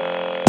you